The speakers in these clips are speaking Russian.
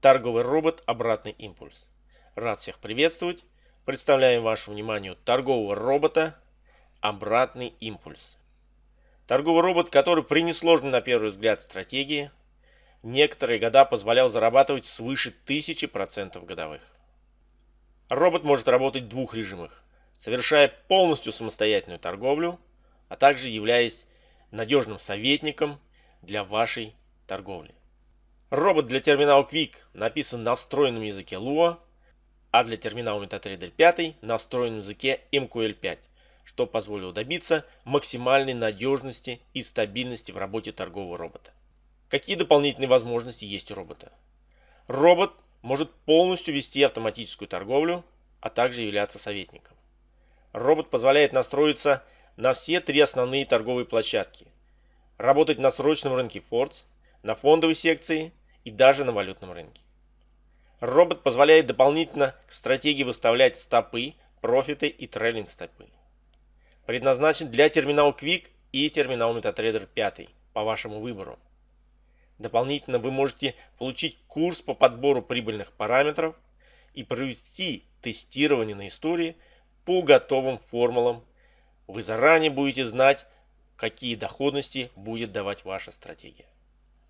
торговый робот «Обратный импульс». Рад всех приветствовать. Представляем вашему вниманию торгового робота «Обратный импульс». Торговый робот, который при несложной на первый взгляд стратегии, некоторые года позволял зарабатывать свыше 1000% годовых. Робот может работать в двух режимах, совершая полностью самостоятельную торговлю, а также являясь надежным советником для вашей торговли. Робот для терминала Quick написан на встроенном языке Lua, а для терминала MetaTrader 5 на встроенном языке MQL5, что позволило добиться максимальной надежности и стабильности в работе торгового робота. Какие дополнительные возможности есть у робота? Робот может полностью вести автоматическую торговлю, а также являться советником. Робот позволяет настроиться на все три основные торговые площадки, работать на срочном рынке Фордс, на фондовой секции и даже на валютном рынке. Робот позволяет дополнительно к стратегии выставлять стопы, профиты и трейлинг стопы. Предназначен для терминала Quick и терминал MetaTrader 5 по вашему выбору. Дополнительно вы можете получить курс по подбору прибыльных параметров и провести тестирование на истории по готовым формулам. Вы заранее будете знать, какие доходности будет давать ваша стратегия.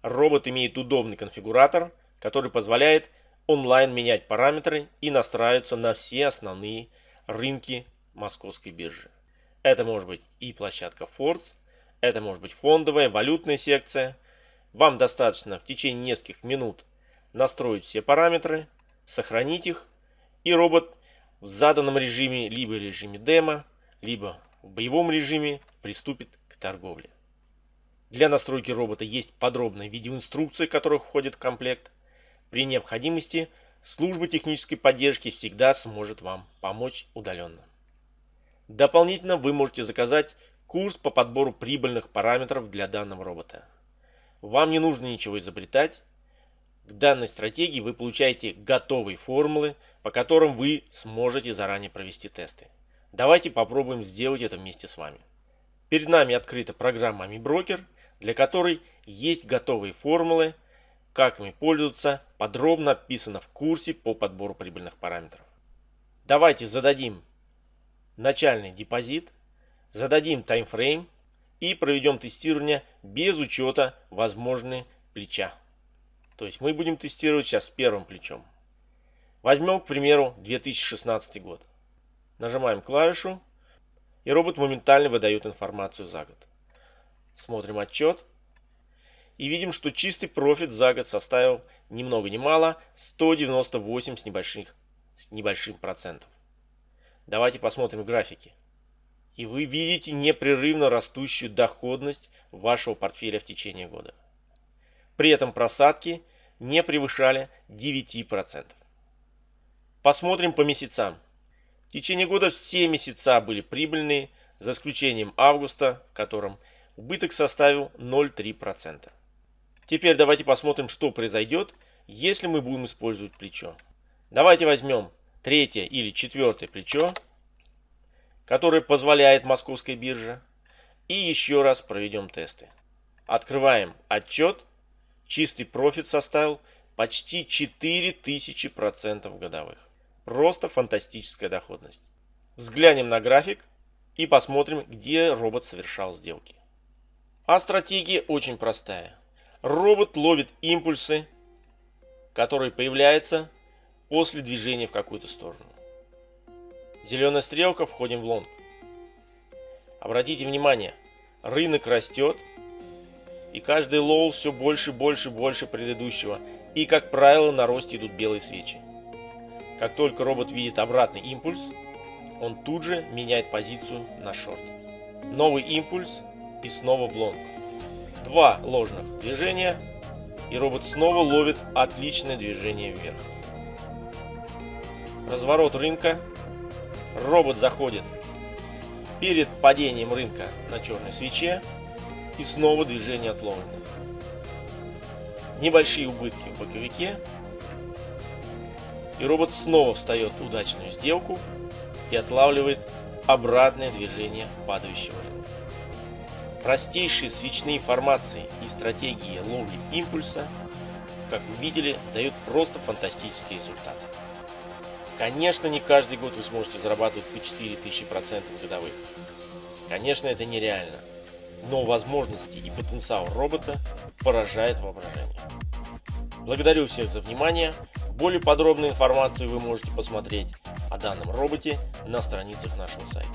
Робот имеет удобный конфигуратор, который позволяет онлайн менять параметры и настраиваться на все основные рынки московской биржи. Это может быть и площадка Force, это может быть фондовая, валютная секция. Вам достаточно в течение нескольких минут настроить все параметры, сохранить их, и робот в заданном режиме, либо режиме демо, либо в боевом режиме приступит к торговле. Для настройки робота есть подробная видеоинструкция, которая входит в комплект. При необходимости служба технической поддержки всегда сможет вам помочь удаленно. Дополнительно вы можете заказать курс по подбору прибыльных параметров для данного робота. Вам не нужно ничего изобретать. К данной стратегии вы получаете готовые формулы, по которым вы сможете заранее провести тесты. Давайте попробуем сделать это вместе с вами. Перед нами открыта программа AmiBroker – для которой есть готовые формулы, как ими пользоваться, подробно описано в курсе по подбору прибыльных параметров. Давайте зададим начальный депозит, зададим таймфрейм и проведем тестирование без учета возможной плеча. То есть мы будем тестировать сейчас первым плечом. Возьмем, к примеру, 2016 год. Нажимаем клавишу, и робот моментально выдает информацию за год. Смотрим отчет. И видим, что чистый профит за год составил ни много ни мало 198 с, небольших, с небольшим процентов. Давайте посмотрим графики. И вы видите непрерывно растущую доходность вашего портфеля в течение года. При этом просадки не превышали 9%. Посмотрим по месяцам. В течение года все месяца были прибыльные, за исключением августа, в котором убыток составил 0,3%. Теперь давайте посмотрим, что произойдет, если мы будем использовать плечо. Давайте возьмем третье или четвертое плечо, которое позволяет московской бирже, и еще раз проведем тесты. Открываем отчет. Чистый профит составил почти 4000% годовых. Просто фантастическая доходность. Взглянем на график и посмотрим, где робот совершал сделки. А стратегия очень простая. Робот ловит импульсы, которые появляются после движения в какую-то сторону. Зеленая стрелка, входим в лонг. Обратите внимание, рынок растет, и каждый low все больше, больше, больше предыдущего. И, как правило, на росте идут белые свечи. Как только робот видит обратный импульс, он тут же меняет позицию на шорт. Новый импульс и снова в. Два ложных движения, и робот снова ловит отличное движение вверх. Разворот рынка. Робот заходит перед падением рынка на черной свече и снова движение от лонга. Небольшие убытки в боковике. И робот снова встает в удачную сделку и отлавливает обратное движение падающего рынка. Простейшие свечные формации и стратегии ловли импульса как вы видели, дает просто фантастический результат. Конечно, не каждый год вы сможете зарабатывать по 4000 процентов годовых. Конечно, это нереально, но возможности и потенциал робота поражает воображение. Благодарю всех за внимание. Более подробную информацию вы можете посмотреть о данном роботе на страницах нашего сайта.